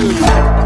सकारात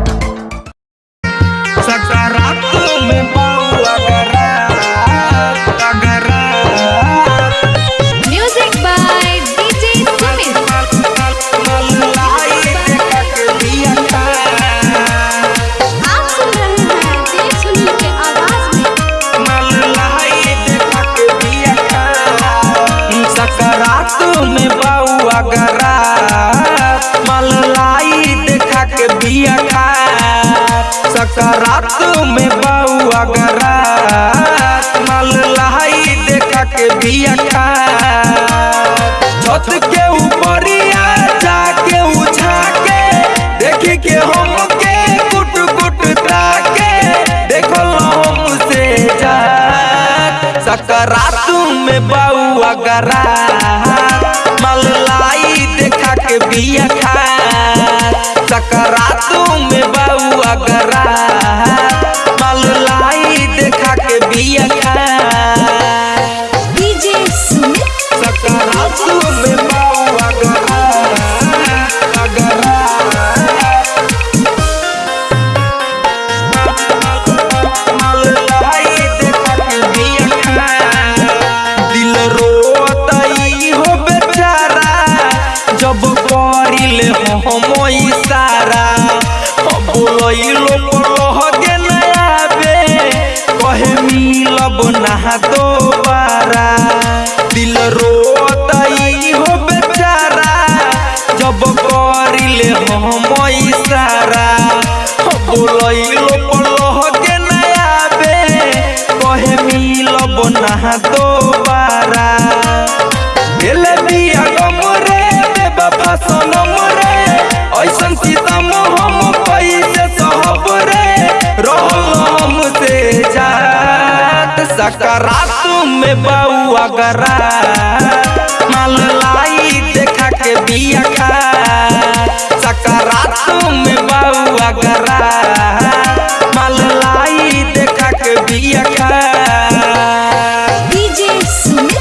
के बिया खा छत के कुट कुट ताके हमसे जा सकरात में बउआ गरा मलाई देखा के बिया खा ना दोबारा। एले बिया गम रे बेवफा सनम रे। ऐसन सीतम हम कैसे सहब रे। रहल हमसे जात सकारात में बउआ गरा माल लाई देखा के बिया खा सकारात में बउआ गरा माल लाई देखा के बिया का डीजे Sumit.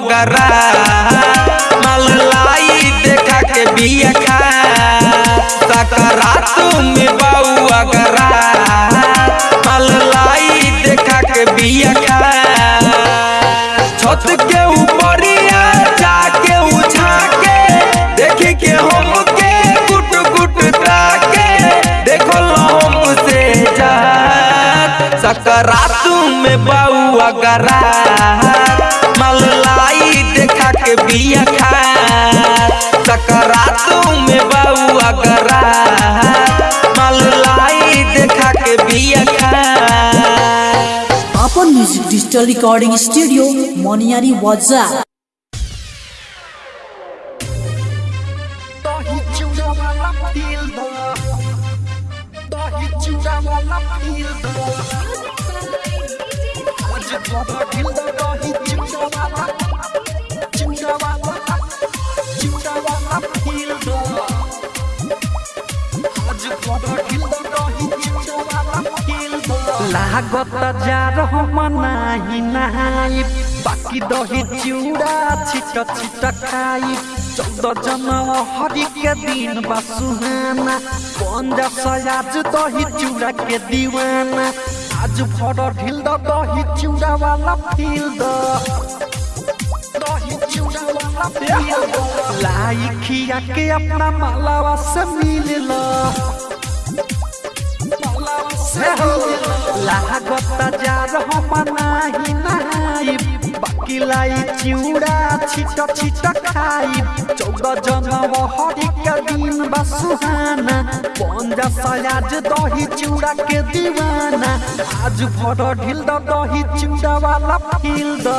बउआ गरा माल लाई देखा के बिया खा सकारात में बउआ गरा माल लाई देखा के बिया खा छत के ऊपरिया जाके उछा के देख के हम के गुट गुट ताके देखो हमसे जात सकारात में बउआ गरा मलाई देखा के बिया खा। सकारात में बउआ गरा मलाई देखा के बिया खा। अपन music digital recording studio Moniyari वाजा। लागत जा रहो मनाही नहाई बाकी दही चिउड़ा छिट छिट खाई चौदह जनवरी के दिन बा पंजा सयाज दही चिउड़ा के दीवाना। आज भर ढिल दही चिउड़ा वाला फील द खिया के अपना मालावा से मिल लागता जा रहो मनाही नहाई बाकी लाई चिउड़ा छिट छिट खाई चौदह जनवरी के दिन बा सुहाना पंजा सयाज दही चिउड़ा के दीवाना आज भर ढिल दही चिउड़ा वाला फील द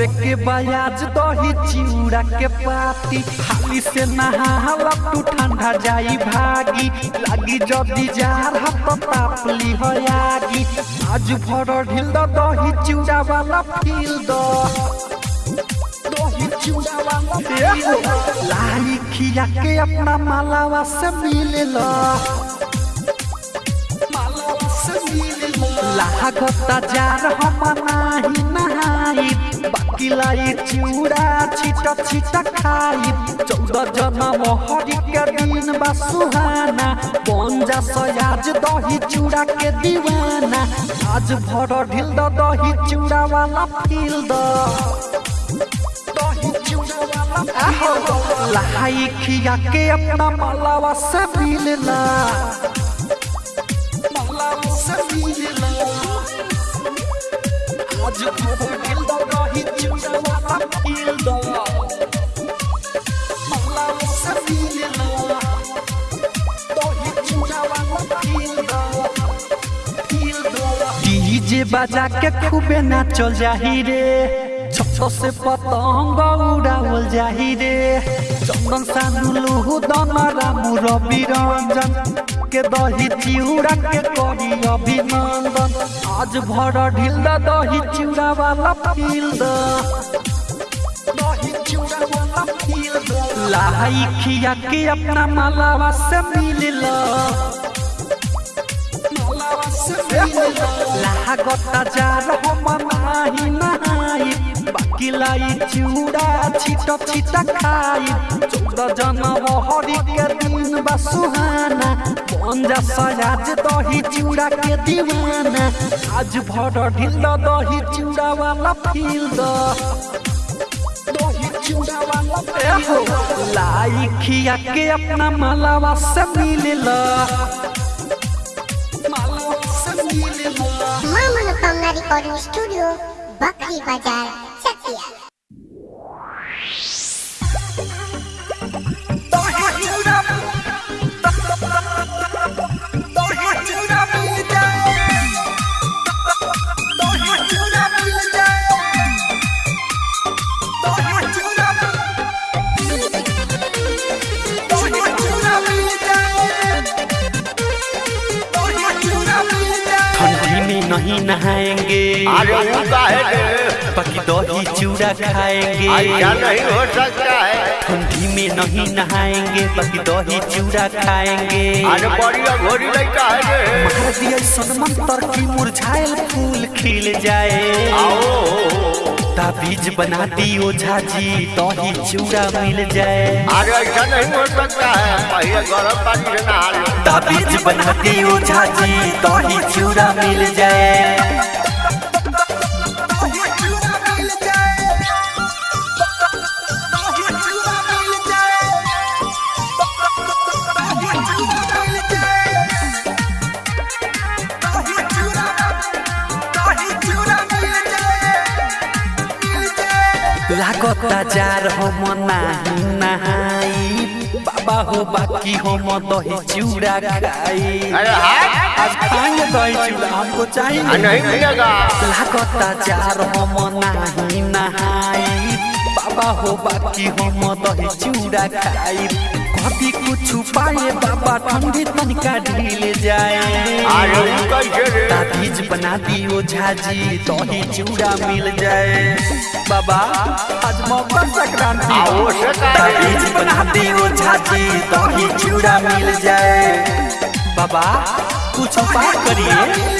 करे के बयाज दही चिउड़ा के पाती। हाली से नहाला तू ठंडा जाई भागी। लागी जदी जार हाथ तापली हो आगी आज भर ढिल दही चिउड़ा वाला फील द। लाली खिया के अपना मालावा से मिल ला। लागता जार हम नाही नहाई। बाकी लाई चिउड़ा, छिट छिट खाई। चौदह जनम हरि के दिन बा सुहाना। पंजा सयाज दही चूड़ा के दीवाना। आज भर ढिल द दही चूड़ा वाला फील द लाई खिया के अपना मालावा से मिलना आज भर ढिल द डीजे के खूबे नाचल जाही रे। छत से पतंग उड़ावल जाही रे। चंदन सानुलु दन रामू रवि रंजन के दही चिउड़ा के करी अभिनंदन। आज भर ढिल दही चिउड़ा वाला फील लाई खिया के अपना मालावा से मिल लागता जार हम नाही नहाई बाकी लाई चूड़ा, छिट छिट खाई। चौदह जनम हरि के दिन सुहाना। दही चूड़ा के दीवाना। आज भर ढिल दही चूड़ा वाला फील द के अपना वाला से अपना मालावा से मिल ला। माँ मनोकामना रिकॉर्डिंग स्टूडियो बकरी बाज़ार चकिया। नहाएँगे। पकी दही चूड़ा खाएँगे। नहीं हो सकता है। ठंडी में नहीं नहाएँगे। बाकी दही चूड़ा खाएँगे। महादिया सनमंतर की मुरझायल फूल खिल जाए। आओ। ताबीज बना दियो झाजी ही चूड़ा मिल जाए। अरे ऐसा नहीं हो सकता है पहले गरम पानी से नहा लो ताबीज बना दियो झाजी ही चूड़ा मिल जाए। नहाई बाबा हो बाकी हम दही चूड़ा खाई। अरे हाँ? आज खाएँगे दही चूड़ा हमको चाहिए नहीं मिलेगा लागता जार हम नाही नहाई। बाबा हो बाकी हम दही चूड़ा खाई। कभी कुछ पाए बाबा ठंडी तनिका ढील जाए। ताबीज बना दियो झाजी दही चूड़ा मिल जाए। बाबा आज मकर संक्रांति। का? ताबीज बना दियो झाजी दही चूड़ा मिल जाए। बाबा कुछ उपाय करिए।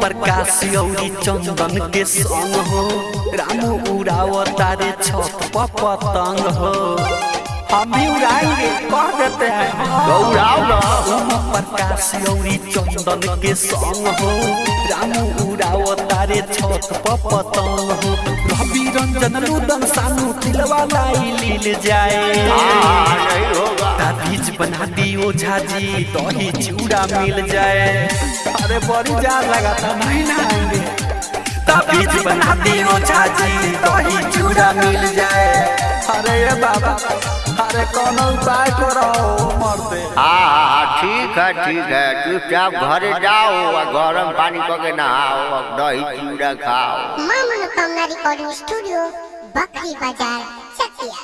प्रकाश औरी चंदन के संग हो छत पतंग हो हम भी उड़ाएँगे कह देते हैं प्रकाश औरी चंदन के संग हो, रामू उड़ाव तारे छत पर पतंग हो। रवि रंजन रुदन सानू तिलवा लाई लील जाए। हाँ नहीं होगा ताबीज बना झाजी, दही चूड़ा मिल जाए। अरे बड़ी जार लगा था नहीं ना आएँगे ताबीज बना दियो झाजी, दही चूड़ा मिल जाए। अरे बाबा। अरे कौन उपाय करो मरते हाँ हाँ ठीक है ठीक है चुपचाप घरे जाओ और गरम पानी करके नहाओ और दही चूड़ा खाओ माँ मनोकामना रिकॉर्डिंग स्टूडियो बकरी बाज़ार चकिया